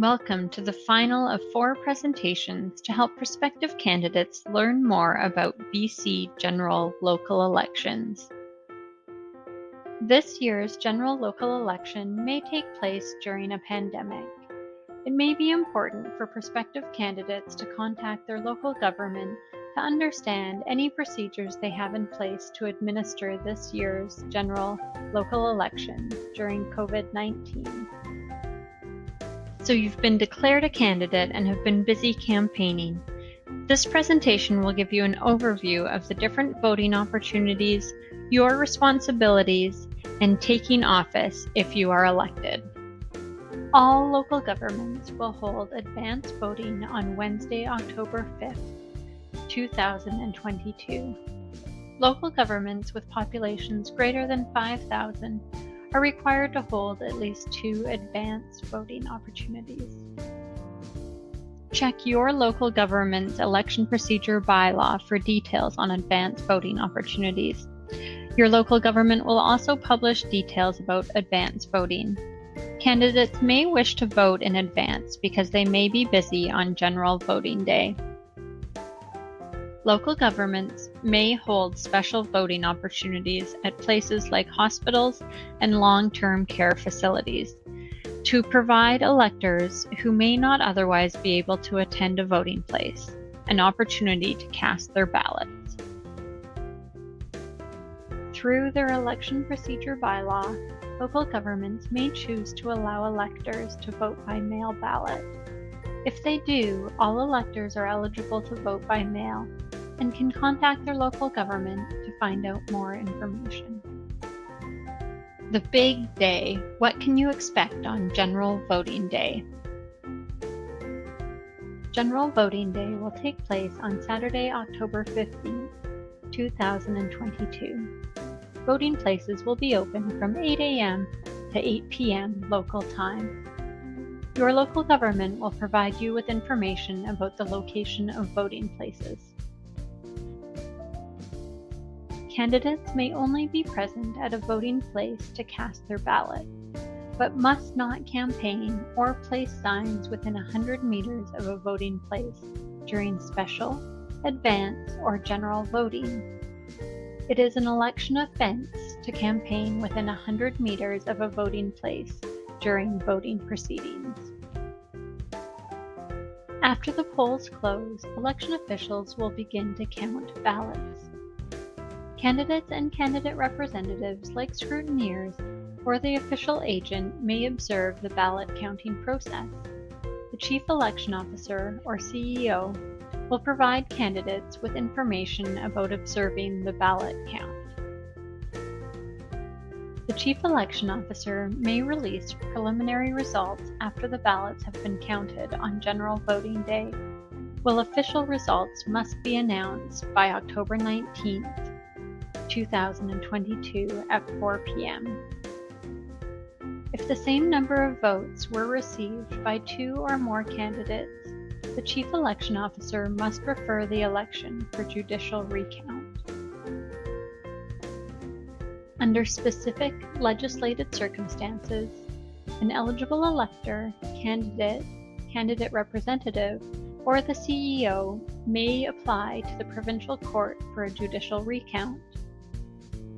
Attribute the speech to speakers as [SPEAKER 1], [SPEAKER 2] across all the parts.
[SPEAKER 1] Welcome to the final of four presentations to help prospective candidates learn more about BC general local elections. This year's general local election may take place during a pandemic. It may be important for prospective candidates to contact their local government to understand any procedures they have in place to administer this year's general local election during COVID 19. So you've been declared a candidate and have been busy campaigning. This presentation will give you an overview of the different voting opportunities, your responsibilities, and taking office if you are elected. All local governments will hold advance voting on Wednesday, October 5th, 2022. Local governments with populations greater than 5,000 are required to hold at least two advance voting opportunities. Check your local government's election procedure bylaw for details on advance voting opportunities. Your local government will also publish details about advance voting. Candidates may wish to vote in advance because they may be busy on general voting day. Local governments may hold special voting opportunities at places like hospitals and long-term care facilities to provide electors who may not otherwise be able to attend a voting place an opportunity to cast their ballots. Through their election procedure bylaw, local governments may choose to allow electors to vote by mail ballot. If they do, all electors are eligible to vote by mail and can contact their local government to find out more information. The big day. What can you expect on General Voting Day? General Voting Day will take place on Saturday, October 15, 2022. Voting places will be open from 8 a.m. to 8 p.m. local time. Your local government will provide you with information about the location of voting places. Candidates may only be present at a voting place to cast their ballot, but must not campaign or place signs within 100 meters of a voting place during special, advance, or general voting. It is an election offense to campaign within 100 meters of a voting place during voting proceedings. After the polls close, election officials will begin to count ballots. Candidates and candidate representatives, like scrutineers or the official agent, may observe the ballot counting process. The Chief Election Officer, or CEO, will provide candidates with information about observing the ballot count. The Chief Election Officer may release preliminary results after the ballots have been counted on General Voting Day, while official results must be announced by October 19th 2022 at 4 p.m. If the same number of votes were received by two or more candidates, the Chief Election Officer must refer the election for judicial recount. Under specific legislated circumstances, an eligible elector, candidate, candidate representative, or the CEO may apply to the provincial court for a judicial recount.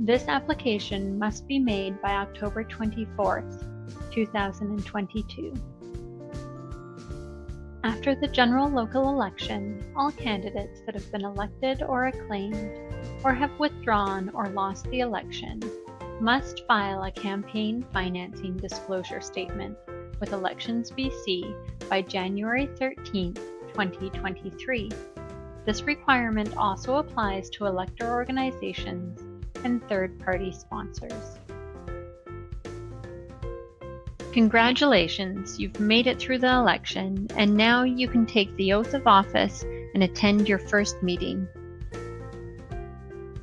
[SPEAKER 1] This application must be made by October 24th, 2022. After the general local election, all candidates that have been elected or acclaimed, or have withdrawn or lost the election, must file a campaign financing disclosure statement with Elections BC by January 13, 2023. This requirement also applies to elector organizations and third-party sponsors. Congratulations, you've made it through the election, and now you can take the oath of office and attend your first meeting.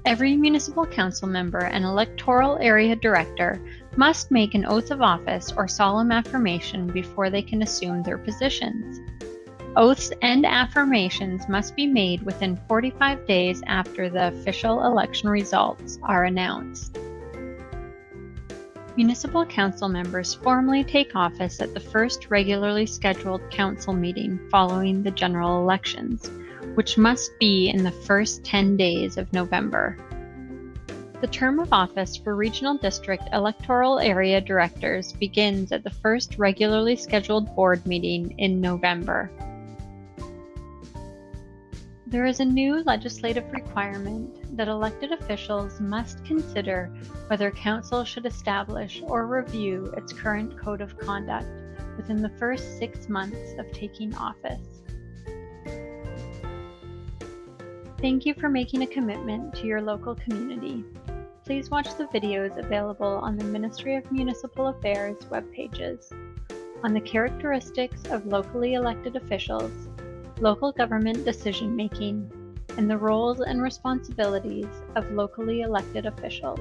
[SPEAKER 1] Every municipal council member and electoral area director must make an oath of office or solemn affirmation before they can assume their positions. Oaths and affirmations must be made within 45 days after the official election results are announced. Municipal council members formally take office at the first regularly scheduled council meeting following the general elections, which must be in the first 10 days of November. The term of office for regional district electoral area directors begins at the first regularly scheduled board meeting in November. There is a new legislative requirement that elected officials must consider whether council should establish or review its current code of conduct within the first six months of taking office. Thank you for making a commitment to your local community. Please watch the videos available on the Ministry of Municipal Affairs web pages on the characteristics of locally elected officials local government decision making, and the roles and responsibilities of locally elected officials.